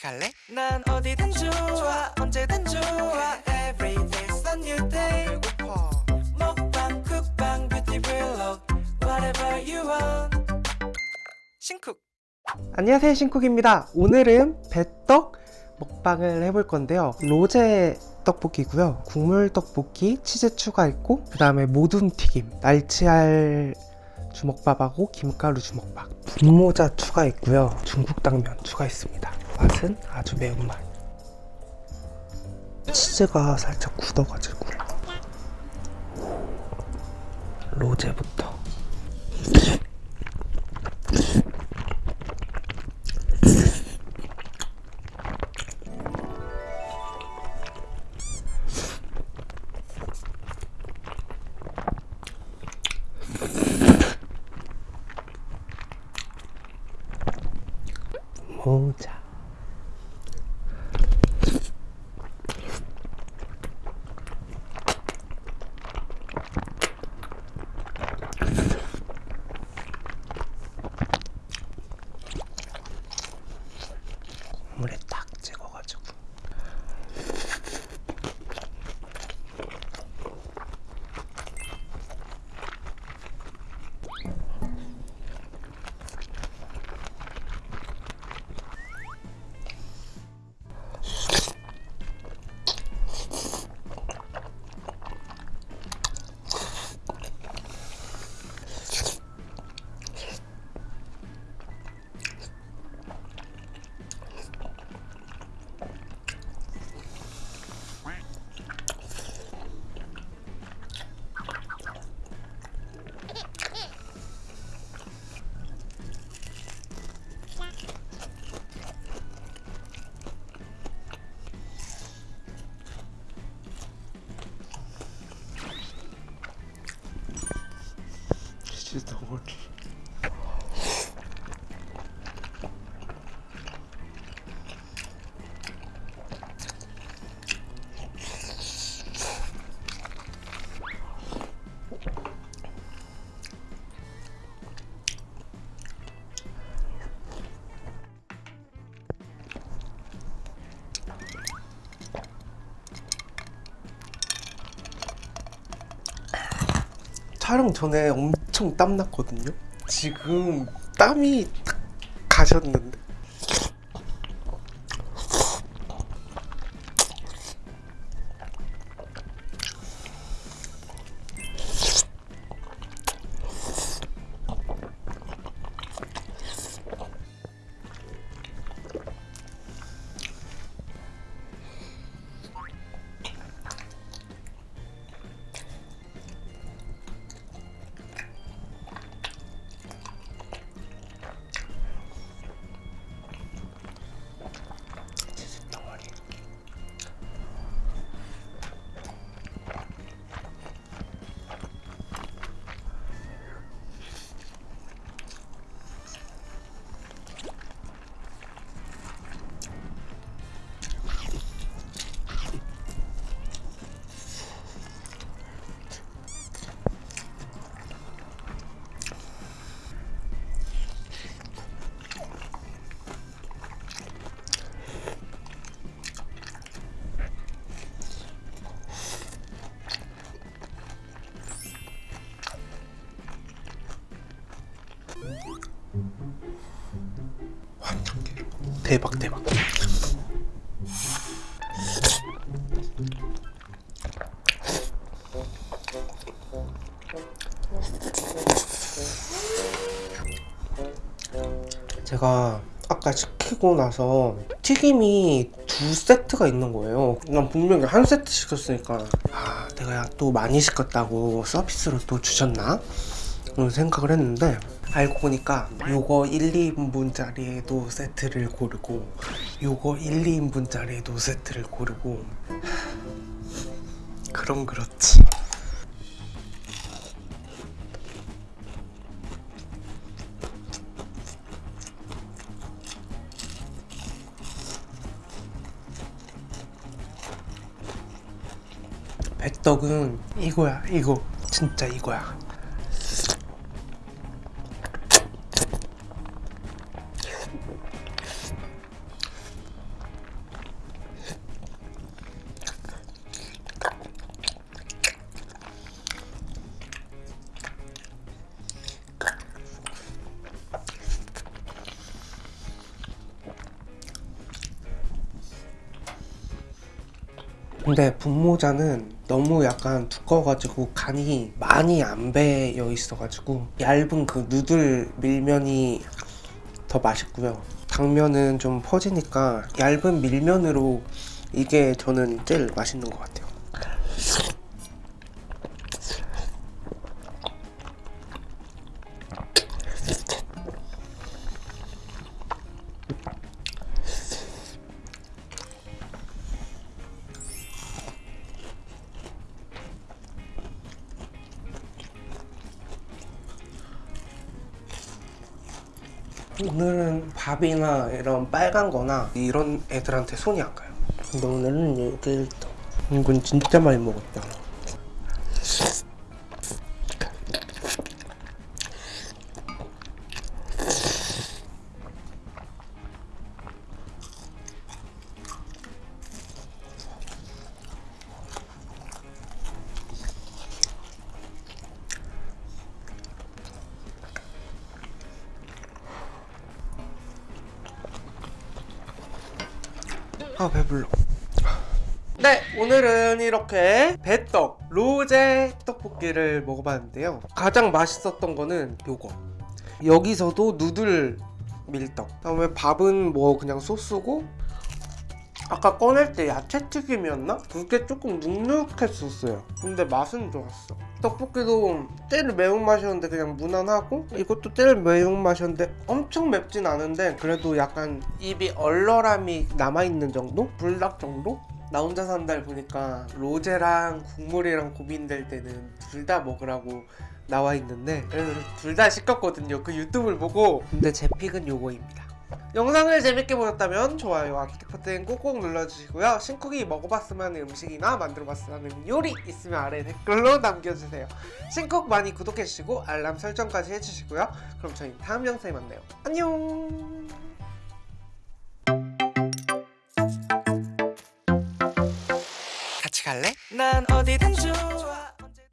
같이 갈래? 난 어디든 좋아 언제든 좋아. Every day's a new day. 배고파. 먹방 쿡방 뷰티 블록 Whatever you want. 신쿡. 안녕하세요 신쿡입니다. 오늘은 배떡 먹방을 해볼 건데요. 로제 떡볶이고요. 국물 떡볶이 치즈 추가했고 그 다음에 모둠 튀김 날치알 주먹밥하고 김가루 주먹밥. 분모자 추가했고요. 중국 당면 추가했습니다 맛은 아주 매운맛. 치즈가 살짝 굳어가지고. 로제부터. 모자 치즈 덩 촬영 전에 엄청 땀났거든요. 지금 땀이 딱 가셨는데. 대박 대박. 제가 아까 시키고 나서 튀김이 두 세트가 있는 거예요. 난 분명히 한 세트 시켰으니까 아 내가 또 많이 시켰다고 서비스로 또 주셨나? 그런 생각을 했는데 알고 보니까 요거 1, 2인분짜리에도 세트를 고르고 요거 1, 2인분짜리에도 세트를 고르고. 그럼 그렇지. 배떡은 이거야 이거. 진짜 이거야 근데 분모자는 너무 약간 두꺼워가지고 간이 많이 안 배어 있어가지고 얇은 그 누들 밀면이 더 맛있고요. 당면은 좀 퍼지니까 얇은 밀면으로 이게 저는 제일 맛있는 것 같아요. 오늘은 밥이나 이런 빨간 거나 이런 애들한테 손이 안 가요. 근데 오늘은 이게 이건 진짜 많이 먹었다. 아 배불러. 네 오늘은 이렇게 배떡 로제 떡볶이를 먹어봤는데요. 가장 맛있었던 거는 요거. 여기서도 누들 밀떡. 다음에 밥은 뭐 그냥 소스고 아까 꺼낼 때 야채튀김이었나? 그게 조금 눅눅했었어요 근데 맛은 좋았어 떡볶이도 ጤ를 매운맛이었는데 그냥 무난하고 이것도 ጤ를 매운맛이었는데 엄청 맵진 않은데 그래도 약간 입이 얼얼함이 남아있는 정도? 불닭 정도? 나 혼자 산달 보니까 로제랑 국물이랑 고민될 때는 둘 다 먹으라고 나와 있는데 그래서 둘 다 시켰거든요 그 유튜브를 보고 근데 제 픽은 요거입니다 영상을 재밌게 보셨다면 좋아요와 기대 버튼 꼭꼭 눌러주시고요. 신쿡이 먹어봤으면 음식이나 만들어봤으면 하는 요리 있으면 아래 댓글로 남겨주세요. 신쿡 많이 구독해주시고 알람 설정까지 해주시고요. 그럼 저희 다음 영상에 만나요. 안녕! 같이 갈래? 난 어디든 좋아